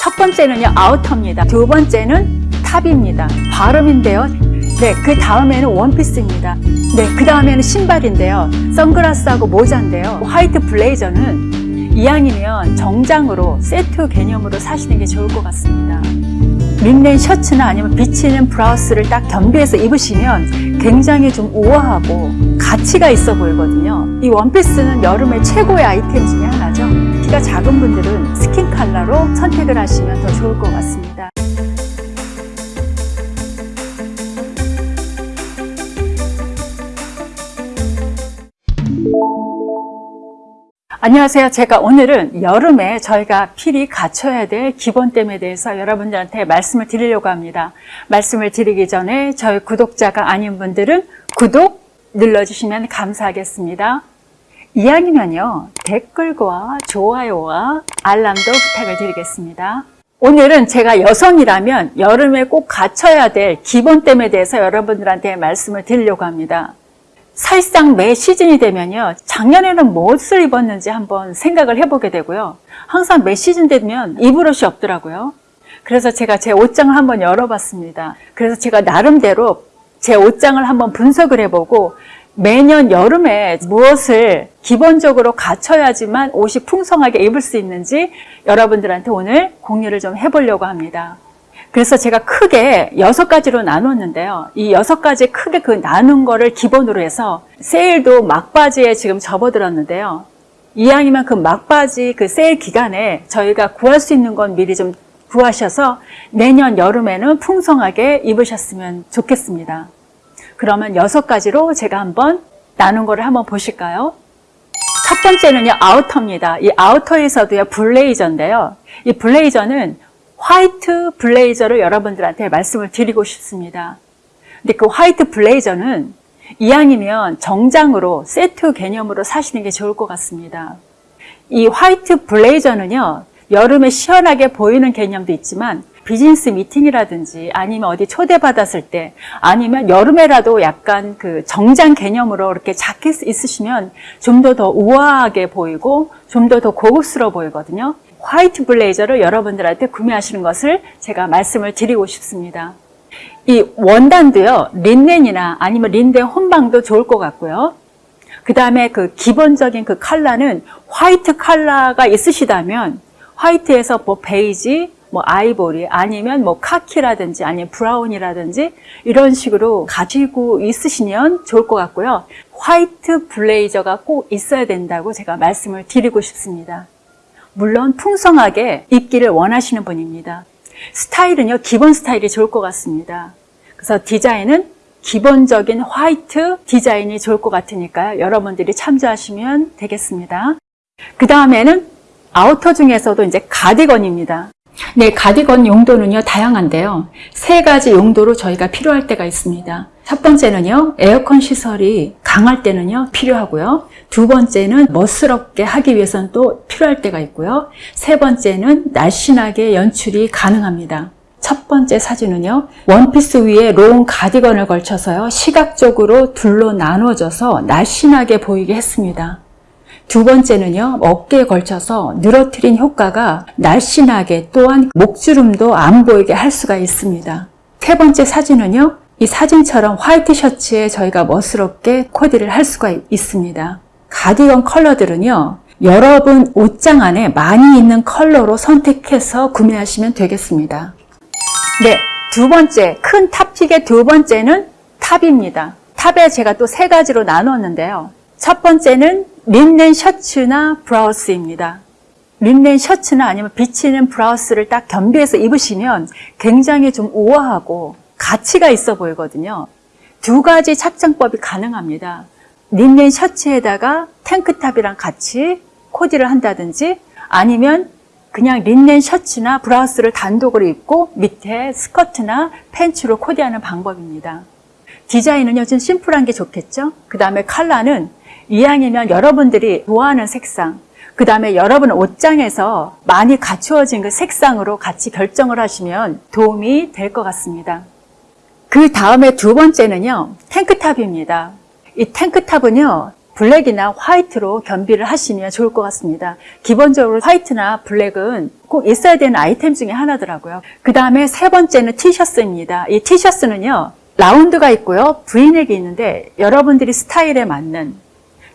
첫 번째는요 아우터입니다. 두 번째는 탑입니다. 발음인데요. 네, 그 다음에는 원피스입니다. 네, 그 다음에는 신발인데요. 선글라스하고 모자인데요. 화이트 블레이저는 이왕이면 정장으로 세트 개념으로 사시는 게 좋을 것 같습니다. 린넨 셔츠나 아니면 비치는 브라우스를 딱 겸비해서 입으시면 굉장히 좀 우아하고 가치가 있어 보이거든요. 이 원피스는 여름의 최고의 아이템 중에 하나죠. 키가 작은 분들은 스킨 컬러로 선택을 하시면 더 좋을 것 같습니다. 안녕하세요. 제가 오늘은 여름에 저희가 필히 갖춰야 될 기본템에 대해서 여러분들한테 말씀을 드리려고 합니다. 말씀을 드리기 전에 저희 구독자가 아닌 분들은 구독 눌러주시면 감사하겠습니다. 이왕이면요, 댓글과 좋아요와 알람도 부탁을 드리겠습니다. 오늘은 제가 여성이라면 여름에 꼭 갖춰야 될 기본템에 대해서 여러분들한테 말씀을 드리려고 합니다. 사실상 매 시즌이 되면요. 작년에는 무엇을 입었는지 한번 생각을 해보게 되고요. 항상 매 시즌 되면 입을 옷이 없더라고요. 그래서 제가 제 옷장을 한번 열어봤습니다. 그래서 제가 나름대로 제 옷장을 한번 분석을 해보고 매년 여름에 무엇을 기본적으로 갖춰야지만 옷이 풍성하게 입을 수 있는지 여러분들한테 오늘 공유를 좀 해보려고 합니다. 그래서 제가 크게 여섯 가지로 나눴는데요. 이 여섯 가지 크게 그 나눈 거를 기본으로 해서 세일도 막바지에 지금 접어들었는데요. 이왕이면 그 막바지 그 세일 기간에 저희가 구할 수 있는 건 미리 좀 구하셔서 내년 여름에는 풍성하게 입으셨으면 좋겠습니다. 그러면 여섯 가지로 제가 한번 나눈 거를 한번 보실까요? 첫 번째는요, 아우터입니다. 이 아우터에서도요, 블레이저인데요. 이 블레이저는 화이트 블레이저를 여러분들한테 말씀을 드리고 싶습니다. 근데 그 화이트 블레이저는 이왕이면 정장으로 세트 개념으로 사시는 게 좋을 것 같습니다. 이 화이트 블레이저는요, 여름에 시원하게 보이는 개념도 있지만 비즈니스 미팅이라든지 아니면 어디 초대받았을 때 아니면 여름에라도 약간 그 정장 개념으로 이렇게 자켓 있으시면 좀 더더 우아하게 보이고 좀더더 고급스러워 보이거든요. 화이트 블레이저를 여러분들한테 구매하시는 것을 제가 말씀을 드리고 싶습니다. 이 원단도요, 린넨이나 아니면 린넨 혼방도 좋을 것 같고요. 그 다음에 그 기본적인 그 컬러는 화이트 컬러가 있으시다면 화이트에서 뭐 베이지, 뭐 아이보리 아니면 뭐 카키라든지 아니면 브라운이라든지 이런 식으로 가지고 있으시면 좋을 것 같고요. 화이트 블레이저가 꼭 있어야 된다고 제가 말씀을 드리고 싶습니다. 물론 풍성하게 입기를 원하시는 분입니다. 스타일은요, 기본 스타일이 좋을 것 같습니다. 그래서 디자인은 기본적인 화이트 디자인이 좋을 것 같으니까요. 여러분들이 참조하시면 되겠습니다. 그 다음에는 아우터 중에서도 이제 가디건입니다. 네, 가디건 용도는요, 다양한데요. 세 가지 용도로 저희가 필요할 때가 있습니다. 첫 번째는요, 에어컨 시설이 강할 때는요, 필요하고요. 두 번째는 멋스럽게 하기 위해서는 또 필요할 때가 있고요. 세 번째는 날씬하게 연출이 가능합니다. 첫 번째 사진은요, 원피스 위에 롱 가디건을 걸쳐서요, 시각적으로 둘로 나눠져서 날씬하게 보이게 했습니다. 두 번째는요, 어깨에 걸쳐서 늘어뜨린 효과가 날씬하게 또한 목주름도 안 보이게 할 수가 있습니다. 세 번째 사진은요, 이 사진처럼 화이트 셔츠에 저희가 멋스럽게 코디를 할 수가 있습니다. 가디건 컬러들은요, 여러분 옷장 안에 많이 있는 컬러로 선택해서 구매하시면 되겠습니다. 네, 두 번째, 큰 탑픽의 두 번째는 탑입니다. 탑에 제가 또 세 가지로 나눴는데요. 첫 번째는 린넨 셔츠나 브라우스입니다. 린넨 셔츠나 아니면 비치는 브라우스를 딱 겸비해서 입으시면 굉장히 좀 우아하고 가치가 있어 보이거든요. 두 가지 착장법이 가능합니다. 린넨 셔츠에다가 탱크탑이랑 같이 코디를 한다든지 아니면 그냥 린넨 셔츠나 브라우스를 단독으로 입고 밑에 스커트나 팬츠로 코디하는 방법입니다. 디자인은요 좀 심플한 게 좋겠죠? 그 다음에 컬러는 이왕이면 여러분들이 좋아하는 색상, 그 다음에 여러분 옷장에서 많이 갖추어진 그 색상으로 같이 결정을 하시면 도움이 될 것 같습니다. 그 다음에 두 번째는요, 탱크탑입니다. 이 탱크탑은요, 블랙이나 화이트로 겸비를 하시면 좋을 것 같습니다. 기본적으로 화이트나 블랙은 꼭 있어야 되는 아이템 중에 하나더라고요. 그 다음에 세 번째는 티셔츠입니다. 이 티셔츠는요, 라운드가 있고요, 브이넥이 있는데 여러분들이 스타일에 맞는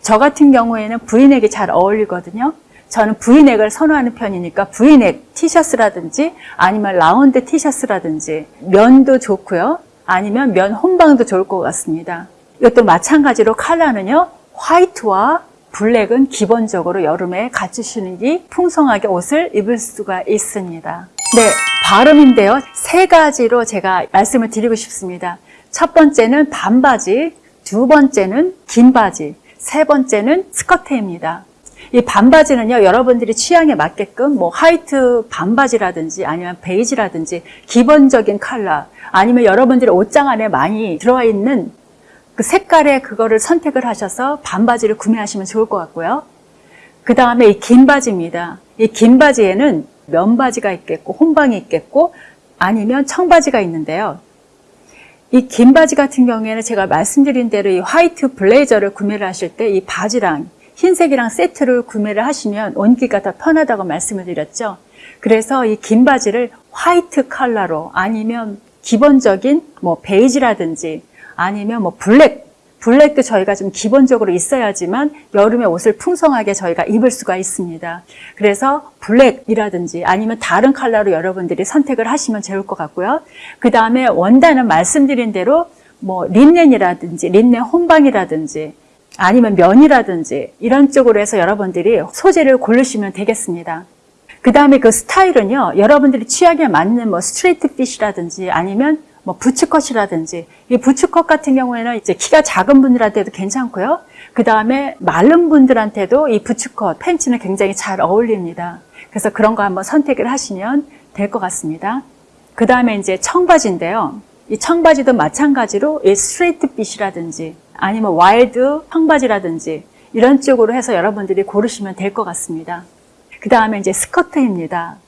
저 같은 경우에는 브이넥이 잘 어울리거든요. 저는 브이넥을 선호하는 편이니까 브이넥 티셔츠라든지 아니면 라운드 티셔츠라든지 면도 좋고요. 아니면 면 혼방도 좋을 것 같습니다. 이것도 마찬가지로 컬러는요. 화이트와 블랙은 기본적으로 여름에 갖추시는 게 풍성하게 옷을 입을 수가 있습니다. 네, 발음인데요. 세 가지로 제가 말씀을 드리고 싶습니다. 첫 번째는 반바지, 두 번째는 긴 바지, 세 번째는 스커트입니다. 이 반바지는요, 여러분들이 취향에 맞게끔 뭐 화이트 반바지라든지 아니면 베이지라든지 기본적인 컬러 아니면 여러분들의 옷장 안에 많이 들어와 있는 그 색깔의 그거를 선택을 하셔서 반바지를 구매하시면 좋을 것 같고요. 그 다음에 이 긴 바지입니다. 이 긴 바지에는 면바지가 있겠고 혼방이 있겠고 아니면 청바지가 있는데요. 이 긴 바지 같은 경우에는 제가 말씀드린 대로 이 화이트 블레이저를 구매를 하실 때 이 바지랑 흰색이랑 세트를 구매를 하시면 입기가 더 편하다고 말씀을 드렸죠. 그래서 이 긴 바지를 화이트 컬러로 아니면 기본적인 뭐 베이지라든지 아니면 뭐 블랙, 블랙도 저희가 좀 기본적으로 있어야지만 여름에 옷을 풍성하게 저희가 입을 수가 있습니다. 그래서 블랙이라든지 아니면 다른 컬러로 여러분들이 선택을 하시면 좋을 것 같고요. 그 다음에 원단은 말씀드린 대로 뭐 린넨이라든지 린넨 혼방이라든지 아니면 면이라든지 이런 쪽으로 해서 여러분들이 소재를 고르시면 되겠습니다. 그 다음에 그 스타일은요, 여러분들이 취향에 맞는 뭐 straight fit이라든지 아니면 뭐 부츠컷이라든지 이 부츠컷 같은 경우에는 이제 키가 작은 분들한테도 괜찮고요. 그 다음에 마른 분들한테도 이 부츠컷 팬츠는 굉장히 잘 어울립니다. 그래서 그런 거 한번 선택을 하시면 될 것 같습니다. 그 다음에 이제 청바지인데요. 이 청바지도 마찬가지로 이 straight fit이라든지 아니면 wide 청바지라든지 이런 쪽으로 해서 여러분들이 고르시면 될 것 같습니다. 그 다음에 이제 스커트입니다.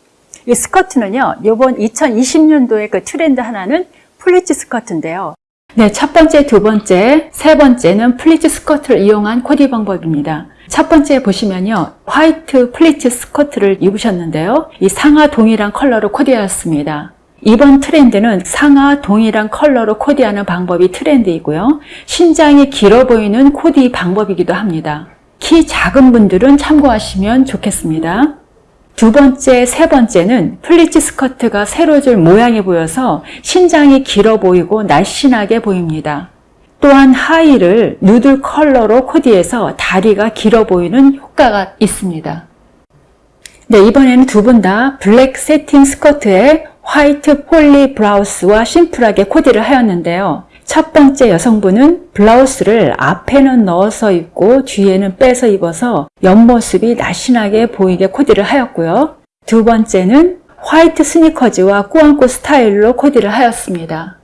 이 스커트는요, 이번 2020년도의 그 트렌드 하나는 플리츠 스커트인데요. 네, 첫 번째, 두 번째, 세 번째는 플리츠 스커트를 이용한 코디 방법입니다. 첫 번째 보시면요. 화이트 플리츠 스커트를 입으셨는데요. 이 상하 동일한 컬러로 코디하였습니다. 이번 트렌드는 상하 동일한 컬러로 코디하는 방법이 트렌드이고요. 신장이 길어 보이는 코디 방법이기도 합니다. 키 작은 분들은 참고하시면 좋겠습니다. 두 번째, 세 번째는 플리츠 스커트가 세로줄 모양이 보여서 신장이 길어 보이고 날씬하게 보입니다. 또한 하의를 누드 컬러로 코디해서 다리가 길어 보이는 효과가 있습니다. 네, 이번에는 두 분 다 블랙 새틴 스커트에 화이트 poly 블라우스와 심플하게 코디를 하였는데요. 첫 번째 여성분은 블라우스를 앞에는 넣어서 입고 뒤에는 빼서 입어서 옆모습이 날씬하게 보이게 코디를 하였고요. 두 번째는 화이트 스니커즈와 꾸안꾸 스타일로 코디를 하였습니다.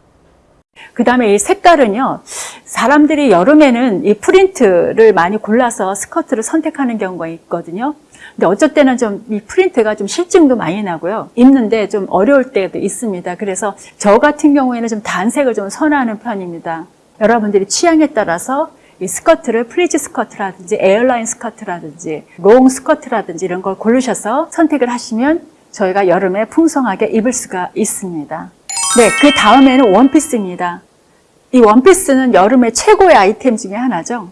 그 다음에 이 색깔은요, 사람들이 여름에는 이 프린트를 많이 골라서 스커트를 선택하는 경우가 있거든요. 근데 어쩔 때는 좀 이 프린트가 좀 싫증도 많이 나고요. 입는데 좀 어려울 때도 있습니다. 그래서 저 같은 경우에는 좀 단색을 좀 선호하는 편입니다. 여러분들이 취향에 따라서 이 스커트를 플리츠 스커트라든지 A라인 스커트라든지 롱 스커트라든지 이런 걸 고르셔서 선택을 하시면 저희가 여름에 풍성하게 입을 수가 있습니다. 네, 그 다음에는 원피스입니다. 이 원피스는 여름에 최고의 아이템 중에 하나죠.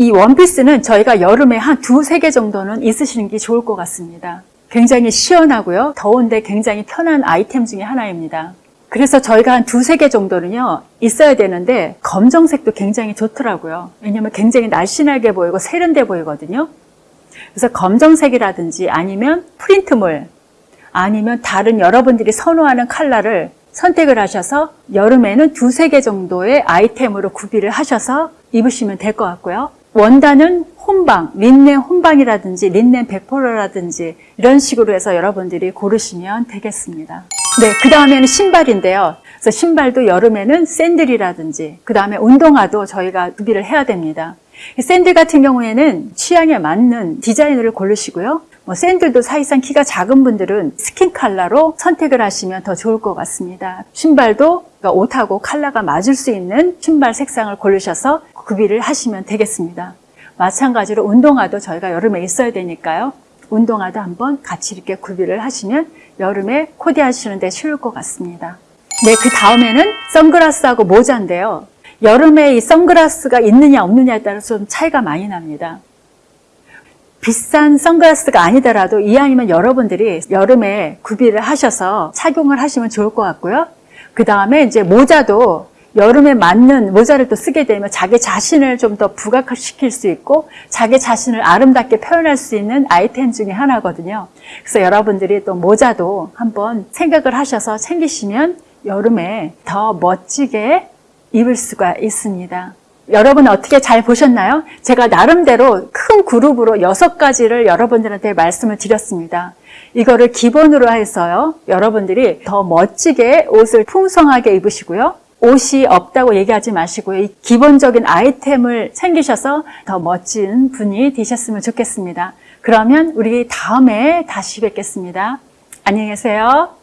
이 원피스는 저희가 여름에 한 두세 개 정도는 있으시는 게 좋을 것 같습니다. 굉장히 시원하고요. 더운데 굉장히 편한 아이템 중에 하나입니다. 그래서 저희가 한 두세 개 정도는요, 있어야 되는데, 검정색도 굉장히 좋더라고요. 왜냐면 굉장히 날씬하게 보이고 세련돼 보이거든요. 그래서 검정색이라든지 아니면 프린트물, 아니면 다른 여러분들이 선호하는 컬러를 선택을 하셔서 여름에는 두세 개 정도의 아이템으로 구비를 하셔서 입으시면 될 것 같고요. 원단은 혼방, 린넨 혼방이라든지 린넨 100%라든지 이런 식으로 해서 여러분들이 고르시면 되겠습니다. 네, 그 다음에는 신발인데요. 그래서 신발도 여름에는 샌들이라든지 그 다음에 운동화도 저희가 구비를 해야 됩니다. 샌들 같은 경우에는 취향에 맞는 디자인을 고르시고요. 뭐 샌들도 사실상 키가 작은 분들은 스킨 컬러로 선택을 하시면 더 좋을 것 같습니다. 신발도 그러니까 옷하고 컬러가 맞을 수 있는 신발 색상을 고르셔서 구비를 하시면 되겠습니다. 마찬가지로 운동화도 저희가 여름에 있어야 되니까요. 운동화도 한번 같이 이렇게 구비를 하시면 여름에 코디하시는 데 쉬울 것 같습니다. 네, 그 다음에는 선글라스하고 모자인데요. 여름에 이 선글라스가 있느냐 없느냐에 따라서 좀 차이가 많이 납니다. 비싼 선글라스가 아니더라도 이 아니면 여러분들이 여름에 구비를 하셔서 착용을 하시면 좋을 것 같고요. 그 다음에 이제 모자도 여름에 맞는 모자를 또 쓰게 되면 자기 자신을 좀 더 부각시킬 수 있고 자기 자신을 아름답게 표현할 수 있는 아이템 중에 하나거든요. 그래서 여러분들이 또 모자도 한번 생각을 하셔서 챙기시면 여름에 더 멋지게 입을 수가 있습니다. 여러분 어떻게 잘 보셨나요? 제가 나름대로 큰 그룹으로 여섯 가지를 여러분들한테 말씀을 드렸습니다. 이거를 기본으로 해서요. 여러분들이 더 멋지게 옷을 풍성하게 입으시고요. 옷이 없다고 얘기하지 마시고요. 이 기본적인 아이템을 챙기셔서 더 멋진 분이 되셨으면 좋겠습니다. 그러면 우리 다음에 다시 뵙겠습니다. 안녕히 계세요.